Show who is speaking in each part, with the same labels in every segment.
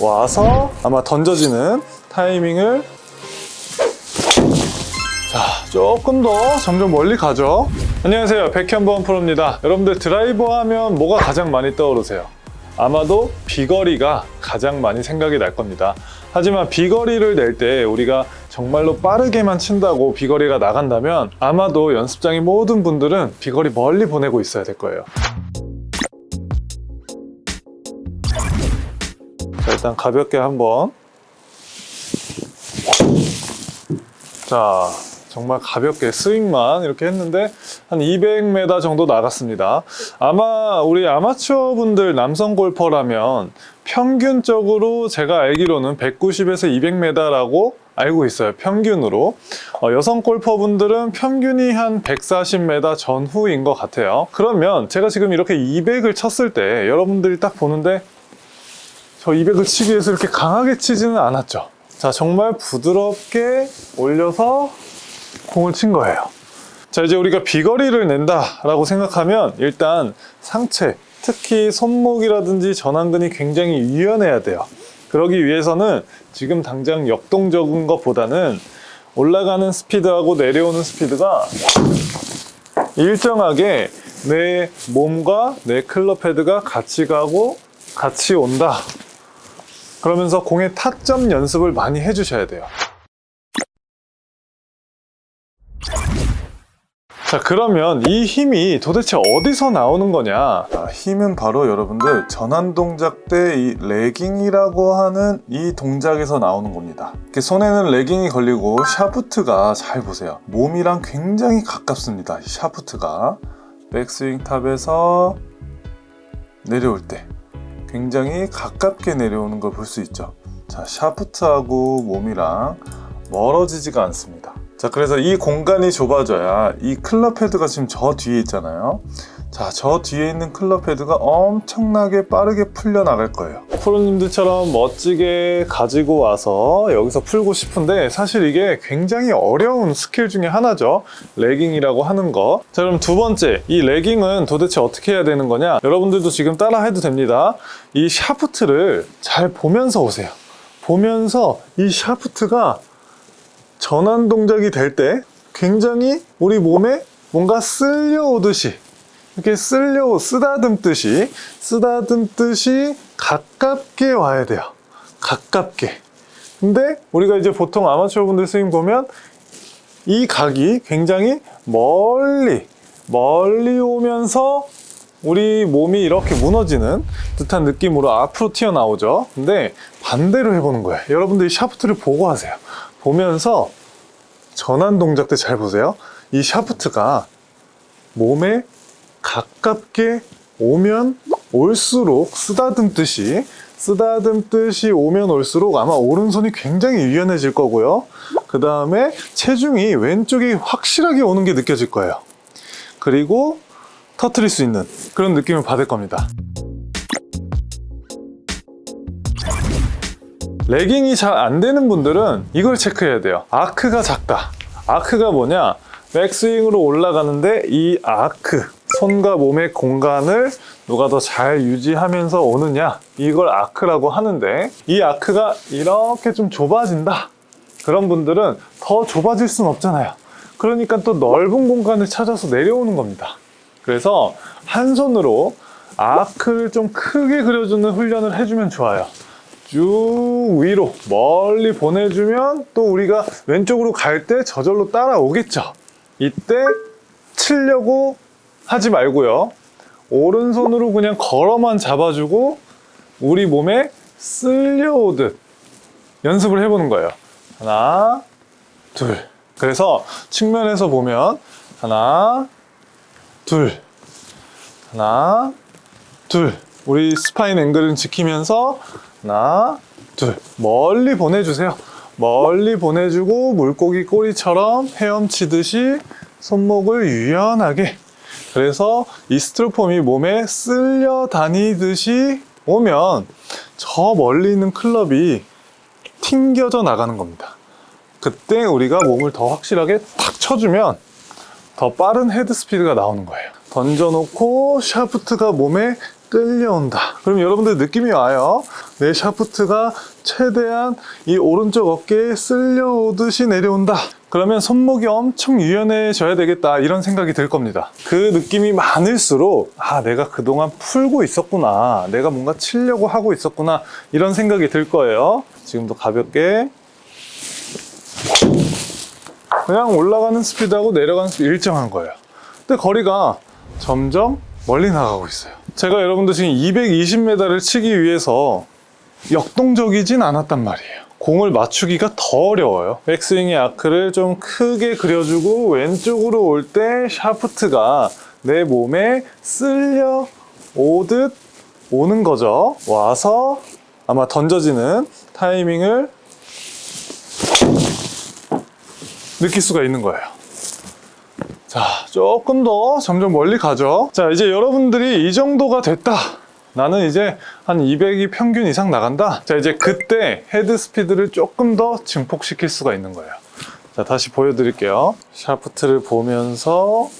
Speaker 1: 와서 아마 던져지는 타이밍을 자 조금 더 점점 멀리 가죠. 안녕하세요. 백현범 프로입니다. 여러분들 드라이버 하면 뭐가 가장 많이 떠오르세요? 아마도 비거리가 가장 많이 생각이 날 겁니다. 하지만 비거리를 낼 때 우리가 정말로 빠르게만 친다고 비거리가 나간다면 아마도 연습장의 모든 분들은 비거리 멀리 보내고 있어야 될 거예요 일단 가볍게 한번. 자 정말 가볍게 스윙만 이렇게 했는데 한 200m 정도 나갔습니다. 아마 우리 아마추어 분들 남성 골퍼라면 평균적으로 제가 알기로는 190에서 200m라고 알고 있어요 평균으로. 어, 여성 골퍼분들은 평균이 한 140m 전후인 것 같아요. 그러면 제가 지금 이렇게 200을 쳤을 때 여러분들이 딱 보는데 저 200을 치기 위해서 이렇게 강하게 치지는 않았죠. 자 정말 부드럽게 올려서 공을 친 거예요. 자 이제 우리가 비거리를 낸다 라고 생각하면 일단 상체 특히 손목이라든지 전완근이 굉장히 유연해야 돼요. 그러기 위해서는 지금 당장 역동적인 것보다는 올라가는 스피드하고 내려오는 스피드가 일정하게 내 몸과 내 클럽 헤드가 같이 가고 같이 온다 그러면서 공의 타점 연습을 많이 해주셔야 돼요. 자 그러면 이 힘이 도대체 어디서 나오는 거냐? 아, 힘은 바로 여러분들 전환 동작 때 이 lagging이라고 하는 이 동작에서 나오는 겁니다. 손에는 lagging이 걸리고 샤프트가 잘 보세요. 몸이랑 굉장히 가깝습니다 이 샤프트가. 백스윙 top에서 내려올 때 굉장히 가깝게 내려오는 걸 볼 수 있죠. 자 샤프트하고 몸이랑 멀어지지가 않습니다. 자 그래서 이 공간이 좁아져야 이 클럽 헤드가 지금 저 뒤에 있잖아요. 자 저 뒤에 있는 클럽 헤드가 엄청나게 빠르게 풀려 나갈 거예요 프로님들처럼 멋지게 가지고 와서 여기서 풀고 싶은데 사실 이게 굉장히 어려운 스킬 중에 하나죠. lagging이라고 하는 거 자 그럼 두 번째. 이 lagging은 도대체 어떻게 해야 되는 거냐? 여러분들도 지금 따라 해도 됩니다. 이 샤프트를 잘 보면서 오세요. 보면서 이 샤프트가 전환 동작이 될 때 굉장히 우리 몸에 뭔가 쓸려오듯이 이렇게 쓸려 쓰다듬듯이 쓰다듬듯이 가깝게 와야 돼요. 가깝게. 근데 우리가 이제 보통 아마추어 분들 스윙 보면 이 각이 굉장히 멀리 멀리 오면서 우리 몸이 이렇게 무너지는 듯한 느낌으로 앞으로 튀어나오죠. 근데 반대로 해보는 거예요. 여러분들이 샤프트를 보고 하세요. 보면서 전환 동작 때 잘 보세요. 이 샤프트가 몸에 가깝게 오면 올수록 쓰다듬듯이 쓰다듬듯이 오면 올수록 아마 오른손이 굉장히 유연해질 거고요. 그 다음에 체중이 왼쪽이 확실하게 오는 게 느껴질 거예요. 그리고 터트릴 수 있는 그런 느낌을 받을 겁니다. 레깅이 잘 안 되는 분들은 이걸 체크해야 돼요. 아크가 작다. 아크가 뭐냐? 백스윙으로 올라가는데 이 아크 손과 몸의 공간을 누가 더 잘 유지하면서 오느냐 이걸 아크라고 하는데 이 아크가 이렇게 좀 좁아진다. 그런 분들은 더 좁아질 순 없잖아요. 그러니까 또 넓은 공간을 찾아서 내려오는 겁니다. 그래서 한 손으로 아크를 좀 크게 그려주는 훈련을 해주면 좋아요. 쭉 위로 멀리 보내주면 또 우리가 왼쪽으로 갈 때 저절로 따라오겠죠. 이때 치려고 하지 말고요. 오른손으로 그냥 걸어만 잡아주고 우리 몸에 쓸려오듯 연습을 해보는 거예요. 하나 둘. 그래서 측면에서 보면 하나 둘. 하나 둘. 우리 spine angle은 지키면서 하나 둘. 멀리 보내주세요. 멀리 보내주고 물고기 꼬리처럼 헤엄치듯이 손목을 유연하게 그래서 이 스트로폼이 몸에 쓸려 다니듯이 오면 저 멀리 있는 클럽이 튕겨져 나가는 겁니다. 그때 우리가 몸을 더 확실하게 탁 쳐주면 더 빠른 헤드 스피드가 나오는 거예요. 던져놓고 샤프트가 몸에 끌려온다. 그럼 여러분들 느낌이 와요. 내 샤프트가 최대한 이 오른쪽 어깨에 쓸려오듯이 내려온다. 그러면 손목이 엄청 유연해져야 되겠다 이런 생각이 들 겁니다. 그 느낌이 많을수록 아 내가 그동안 풀고 있었구나 내가 뭔가 치려고 하고 있었구나 이런 생각이 들 거예요. 지금도 가볍게 그냥 올라가는 스피드하고 내려가는 스피드 일정한 거예요. 근데 거리가 점점 멀리 나가고 있어요. 제가 여러분들 지금 220m를 치기 위해서 역동적이진 않았단 말이에요. 공을 맞추기가 더 어려워요. 백스윙의 아크를 좀 크게 그려주고 왼쪽으로 올 때 샤프트가 내 몸에 쓸려 오듯 오는 거죠. 와서 아마 던져지는 타이밍을 느낄 수가 있는 거예요. 자, 조금 더 점점 멀리 가죠. 자, 이제 여러분들이 이 정도가 됐다. 나는 이제 한 200이 평균 이상 나간다. 자, 이제 그때 헤드 스피드를 조금 더 증폭시킬 수가 있는 거예요. 자, 다시 보여드릴게요. 샤프트를 보면서,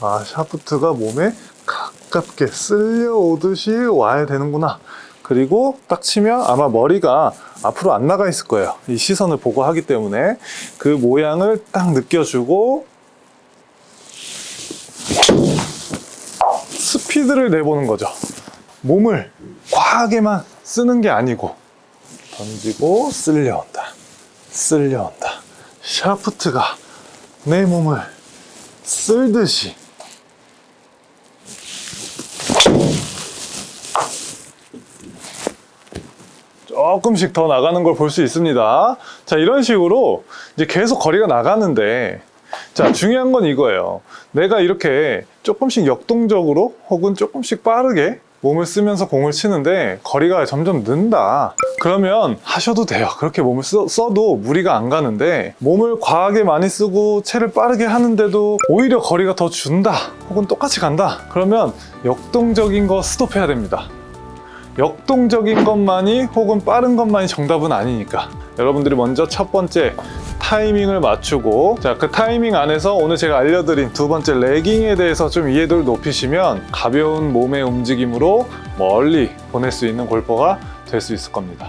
Speaker 1: 아, 샤프트가 몸에 가깝게 쓸려오듯이 와야 되는구나. 그리고 딱 치면 아마 머리가 앞으로 안 나가 있을 거예요. 이 시선을 보고 하기 때문에 그 모양을 딱 느껴주고 스피드를 내보는 거죠. 몸을 과하게만 쓰는 게 아니고 던지고 쓸려온다. 쓸려온다. 샤프트가 내 몸을 쓸듯이 조금씩 더 나가는 걸 볼 수 있습니다. 자, 이런 식으로 이제 계속 거리가 나가는데 자, 중요한 건 이거예요. 내가 이렇게 조금씩 역동적으로 혹은 조금씩 빠르게 몸을 쓰면서 공을 치는데 거리가 점점 는다. 그러면 하셔도 돼요. 그렇게 몸을 써, 써도 무리가 안 가는데 몸을 과하게 많이 쓰고 채를 빠르게 하는데도 오히려 거리가 더 준다. 혹은 똑같이 간다. 그러면 역동적인 거 스톱해야 됩니다. 역동적인 것만이 혹은 빠른 것만이 정답은 아니니까. 여러분들이 먼저 첫 번째 타이밍을 맞추고 자 그 타이밍 안에서 오늘 제가 알려드린 두 번째 레깅에 대해서 좀 이해도를 높이시면 가벼운 몸의 움직임으로 멀리 보낼 수 있는 골퍼가 될 수 있을 겁니다